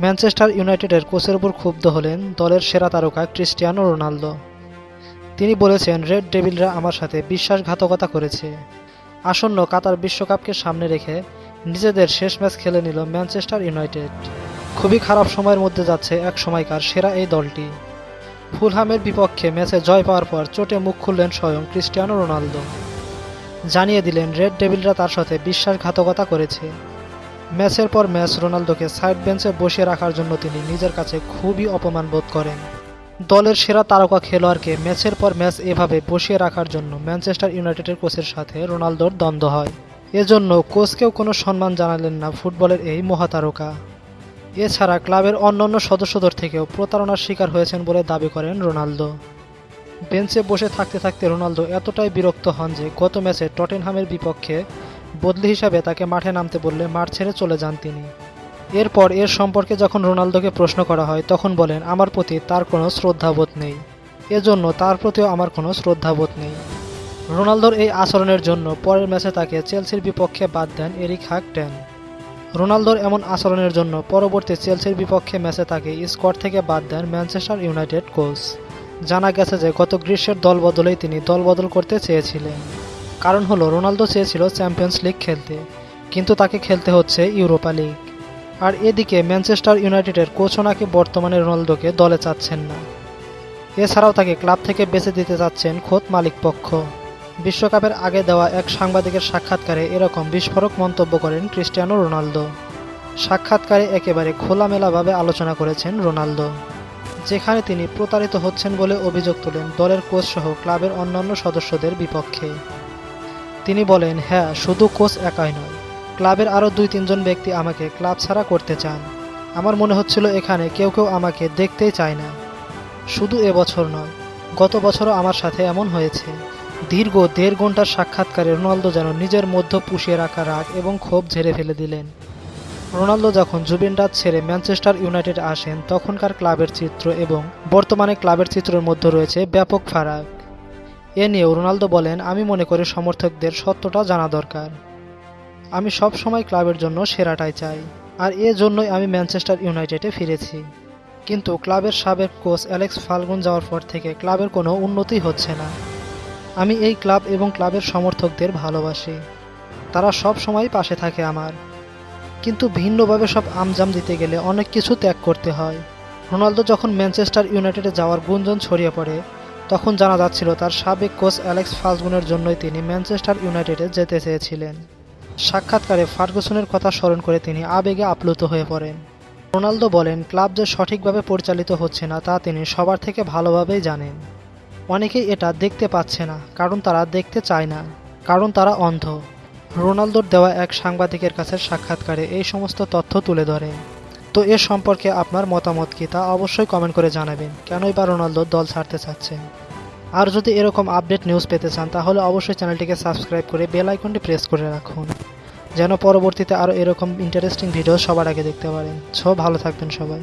Manchester ইউনাইটেডের কোচের উপর ক্ষুব্ধ হলেন দলের সেরা তারকা ক্রিস্টিয়ানো রোনালদো। তিনি বলেছেন, রেড ডেভিলরা আমার সাথে বিশ্বাসঘাতকতা করেছে। আসন্ন কাতার বিশ্বকাপকে সামনে রেখে নিজেদের শেষ ম্যাচ খেলে নিল ম্যানচেস্টার ইউনাইটেড। খুবই খারাপ সময়ের মধ্যে যাচ্ছে এক সময়কার সেরা এই দলটি। ফুলহামের বিপক্ষে ম্যাচে জয় পাওয়ার পর চোটে মুখ খুললেন স্বয়ং ক্রিস্টিয়ানো রোনালদো। জানিয়ে দিলেন, রেড ডেভিলরা তার সাথে বিশ্বাসঘাতকতা করেছে। ম্যাচের পর ম্যাচ রোনালদোকে সাইড বেঞ্চে বসিয়ে রাখার জন্য তিনি নিজের কাছে খুবই অপমান বোধ করেন। দলের সেরা তারকা খেলোয়াড়কে ম্যাচের পর ম্যাচ এভাবে বসিয়ে রাখার জন্য ম্যানচেস্টার ইউনাইটেডের কোচের সাথে রোনালদোর দ্বন্দ্ব হয়। এজন্য কোচকেও কোনো সম্মান জানালেন না ফুটবলের এই মহাতারকা। এছাড়া ক্লাবের অন্যান্য সদস্যদের থেকেও প্রতারণার শিকার হয়েছেন বলে দাবি করেন রোনালদো। বেঞ্চে বসে থাকতে থাকতে রোনালদো এতটাই বিরক্ত হন যে গত ম্যাচে টটেনহামের বিপক্ষে বদলি হিসাবে তাকে মাঠে নামতে বললে মাঠ ছেড়ে চলে যান তিনি। এরপর এর সম্পর্কে যখন রোনালদোকে প্রশ্ন করা হয়, তখন বলেন, আমার প্রতি তার কোনো শ্রদ্ধাবোধ নেই। এজন্য তার প্রতিও আমার কোনো শ্রদ্ধাবোধ নেই। রোনালদোর এই আচরণের জন্য পরের ম্যাচে তাকে চেলসির বিপক্ষে বাদ দেন এরিক হাক টেন। রোনালদোর এমন আচরণের জন্য পরবর্তী চেলসির বিপক্ষে ম্যাচে তাকে স্কোয়াড থেকে বাদ দেন ম্যানচেস্টার ইউনাইটেড কোচ। জানা গেছে যে, গত গ্রীষ্মের দল বদলেই তিনি দল বদল করতে চেয়েছিলেন। কারণ হলো, রোনালদো চেয়েছিল চ্যাম্পিয়ন্স লিগ খেলতে, কিন্তু তাকে খেলতে হচ্ছে ইউরোপা লিগ। আর এদিকে ম্যানচেস্টার ইউনাইটেডের কোচও নাকি বর্তমানে রোনালদোকে দলে চাচ্ছেন না। এছাড়াও তাকে ক্লাব থেকে বেছে দিতে চাচ্ছেন খোদ মালিক পক্ষ। বিশ্বকাপের আগে দেওয়া এক সাংবাদিকের সাক্ষাৎকারে এরকম বিস্ফোরক মন্তব্য করেন ক্রিস্টিয়ানো রোনালদো। সাক্ষাৎকারে একেবারে খোলামেলাভাবে আলোচনা করেছেন রোনালদো, যেখানে তিনি প্রতারিত হচ্ছেন বলে অভিযোগ তোলেন দলের কোচ সহ ক্লাবের অন্যান্য সদস্যদের বিপক্ষে। তিনি বলেন হ্যাঁ শুধু কোচ একাই নয়। ক্লাবের আরও দুই তিনজন ব্যক্তি আমাকে ক্লাব ছাড়া করতে চান। আমার মনে হচ্ছিল এখানে কেউ কেউ আমাকে দেখতেই চায় না। শুধু এবছর নয়, গত বছরও আমার সাথে এমন হয়েছে। দীর্ঘ দেড় ঘণ্টার সাক্ষাৎকারে রোনালদো যেন নিজের মধ্য পুষিয়ে রাখা রাগ এবং ক্ষোভ ঝেড়ে ফেলে দিলেন। রোনালদো যখন জুবেন্টাস ছেড়ে ম্যানচেস্টার ইউনাইটেড আসেন, তখনকার ক্লাবের চিত্র এবং বর্তমানে ক্লাবের চিত্রের মধ্যে রয়েছে ব্যাপক ফারাক। এ নিয়েও রোনালদো বলেন, আমি মনে করি সমর্থকদের সত্যটা জানা দরকার। আমি সব সময় ক্লাবের জন্য সেরাটাই চাই। আর এ জন্যই আমি ম্যানচেস্টার ইউনাইটেডে ফিরেছি। কিন্তু ক্লাবের সাবেক কোচ অ্যালেক্স ফাল্গুন যাওয়ার পর থেকে ক্লাবের কোনো উন্নতি হচ্ছে না। আমি এই ক্লাব এবং ক্লাবের সমর্থকদের ভালোবাসি। তারা সব সময় পাশে থাকে আমার। কিন্তু ভিন্নভাবে সব আমজাম দিতে গেলে অনেক কিছু ত্যাগ করতে হয়। রোনালদো যখন ম্যানচেস্টার ইউনাইটেডে যাওয়ার গুঞ্জন ছড়িয়ে পড়ে তখন জানা যাচ্ছিল তার সাবেক কোচ অ্যালেক্স ফাল্গুনের জন্যই তিনি ম্যানচেস্টার ইউনাইটেডে যেতে চেয়েছিলেন। সাক্ষাৎকারে ফার্গুসনের কথা স্মরণ করে তিনি আবেগে আপ্লুত হয়ে পড়েন। রোনালদো বলেন, ক্লাব যে সঠিকভাবে পরিচালিত হচ্ছে না, তা তিনি সবার থেকে ভালোভাবেই জানেন। অনেকেই এটা দেখতে পাচ্ছে না, কারণ তারা দেখতে চায় না, কারণ তারা অন্ধ। রোনালদোর দেওয়া এক সাংবাদিকের কাছে সাক্ষাৎকারে এই সমস্ত তথ্য তুলে ধরে। তো এ সম্পর্কে আপনার মতামত কি তা অবশ্যই কমেন্ট করে জানাবেন। কেনই বা রোনালদো দল ছাড়তে চাচ্ছেন আর যদি এরকম আপডেট নিউজ পেতে চান, তাহলে অবশ্যই চ্যানেলটিকে সাবস্ক্রাইব করে বেল আইকনটি প্রেস করে রাখুন। যেন পরবর্তীতে আরও এরকম ইন্টারেস্টিং ভিডিও সবার আগে দেখতে পারেন। সো, ভালো থাকবেন সবাই।